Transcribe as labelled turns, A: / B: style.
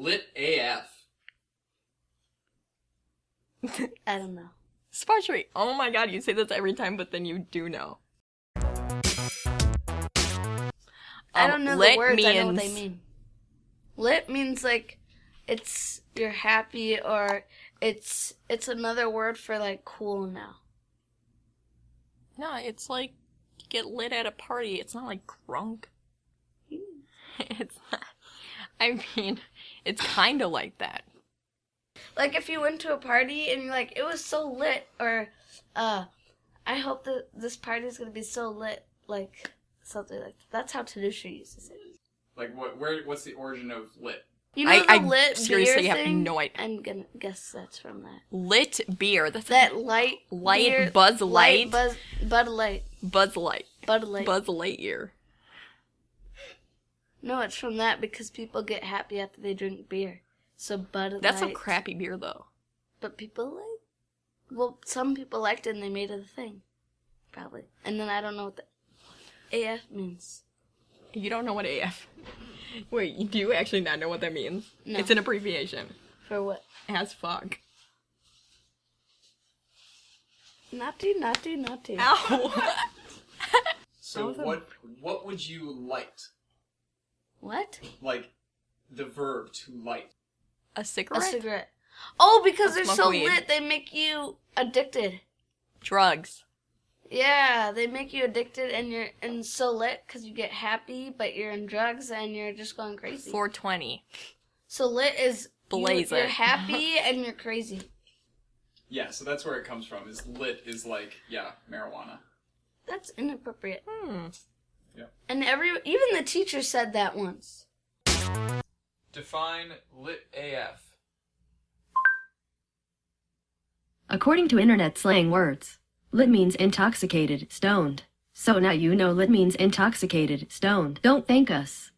A: lit AF.
B: I don't know.
C: Sparchery. Oh my god, you say this every time, but then you do know.
B: I
C: Um,
B: don't know
C: lit
B: the words. I know what they mean. Lit means like it's you're happy or it's it's another word for like cool now.
C: No, it's like you get lit at a party. It's not like drunk. it's not. I mean, it's kind of like that.
B: Like if you went to a party and you're like it was so lit or uh I hope that this party is gonna be so lit like something like that. That's how Tadusha uses it.
A: Like what? Where? What's the origin of lit?
B: You know
C: I-
B: the
C: I
B: lit
C: seriously
B: beer
C: have
B: thing?
C: no idea.
B: I'm gonna guess that's from that.
C: Lit beer. That's
B: That light
C: Light
B: beer-
C: Buzz Light?
B: Buzz Bud Light
C: Buzz Light.
B: Bud Light.
C: Buzz Lightyear.
B: No, it's from that because people get happy after they drink beer. So Bud
C: That's
B: Light.
C: a crappy beer, though.
B: But people like. Well, some people liked it and they made it a thing, probably. And then I don't know what the AF means.
C: You don't know what AF. Wait, you do actually not know what that means?
B: No.
C: It's an abbreviation.
B: For what?
C: As fuck.
B: Naughty, naughty, naughty.
C: Ow!
A: So
C: was a-
A: what? What would you light?
B: What?
A: Like the verb to light.
C: a cigarette?
B: A
C: cigarette?
B: cigarette. Oh, because
C: Or
B: they're so
C: weed.
B: lit, they make you addicted.
C: Drugs.
B: Yeah, they make you addicted, and you're and so lit because you get happy, but you're in drugs and you're just going crazy.
C: 420.
B: So lit is you, you're happy and you're crazy.
A: Yeah, so that's where it comes from. Is lit is like yeah, marijuana.
B: That's inappropriate.
C: Hmm.
B: And every even the teacher said that once.
A: Define lit AF.
D: According to internet slang words, lit means intoxicated, stoned. So now you know lit means intoxicated, stoned. Don't thank us.